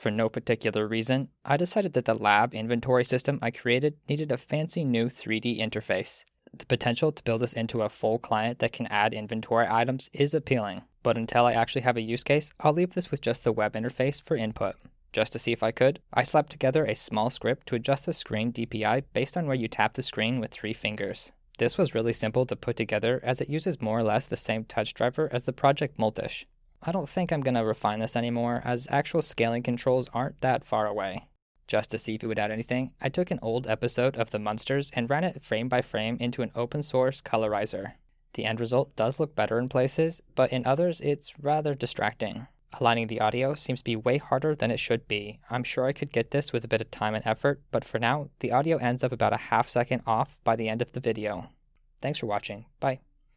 For no particular reason, I decided that the lab inventory system I created needed a fancy new 3D interface. The potential to build this into a full client that can add inventory items is appealing, but until I actually have a use case, I'll leave this with just the web interface for input. Just to see if I could, I slapped together a small script to adjust the screen DPI based on where you tap the screen with three fingers. This was really simple to put together as it uses more or less the same touch driver as the Project Multish. I don't think I'm going to refine this anymore as actual scaling controls aren't that far away. Just to see if it would add anything, I took an old episode of The Munsters and ran it frame by frame into an open source colorizer. The end result does look better in places, but in others it's rather distracting. Aligning the audio seems to be way harder than it should be. I'm sure I could get this with a bit of time and effort, but for now, the audio ends up about a half second off by the end of the video. Thanks for watching. Bye.